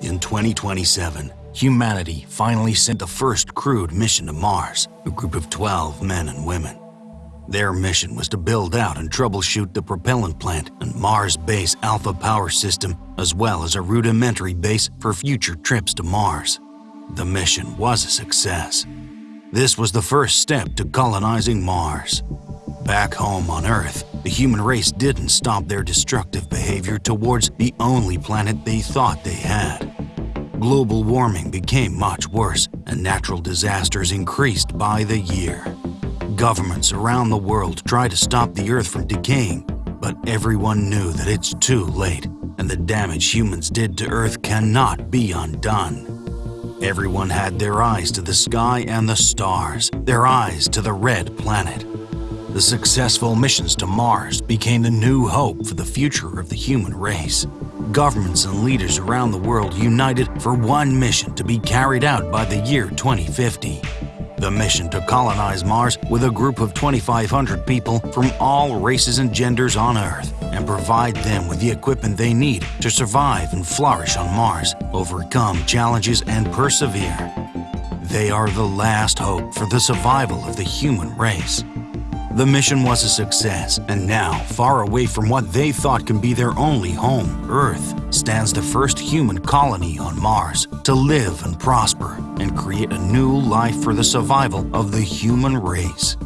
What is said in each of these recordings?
In 2027, humanity finally sent the first crewed mission to Mars, a group of 12 men and women. Their mission was to build out and troubleshoot the propellant plant and Mars base Alpha power system, as well as a rudimentary base for future trips to Mars. The mission was a success. This was the first step to colonizing Mars. Back home on Earth, the human race didn't stop their destructive behavior towards the only planet they thought they had. Global warming became much worse and natural disasters increased by the year. Governments around the world try to stop the Earth from decaying, but everyone knew that it's too late and the damage humans did to Earth cannot be undone. Everyone had their eyes to the sky and the stars, their eyes to the red planet. The successful missions to Mars became the new hope for the future of the human race. Governments and leaders around the world united for one mission to be carried out by the year 2050. The mission to colonize Mars with a group of 2,500 people from all races and genders on Earth and provide them with the equipment they need to survive and flourish on Mars, overcome challenges and persevere. They are the last hope for the survival of the human race. The mission was a success, and now, far away from what they thought can be their only home, Earth, stands the first human colony on Mars to live and prosper and create a new life for the survival of the human race.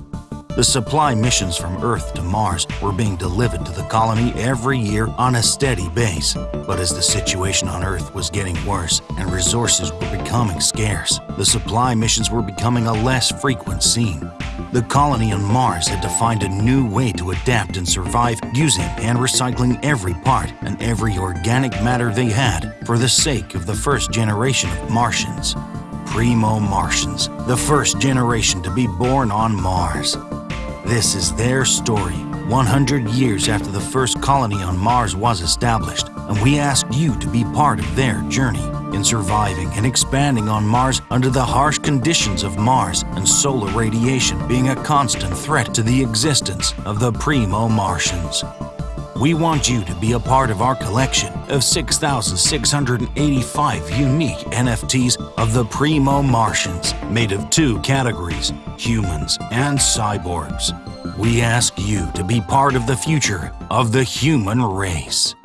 The supply missions from Earth to Mars were being delivered to the colony every year on a steady base. But as the situation on Earth was getting worse and resources were becoming scarce, the supply missions were becoming a less frequent scene. The colony on Mars had to find a new way to adapt and survive using and recycling every part and every organic matter they had for the sake of the first generation of Martians. Primo Martians, the first generation to be born on Mars. This is their story, 100 years after the first colony on Mars was established, and we ask you to be part of their journey in surviving and expanding on Mars under the harsh conditions of Mars and solar radiation being a constant threat to the existence of the Primo Martians. We want you to be a part of our collection of 6,685 unique NFTs of the Primo Martians made of two categories, humans and cyborgs. We ask you to be part of the future of the human race.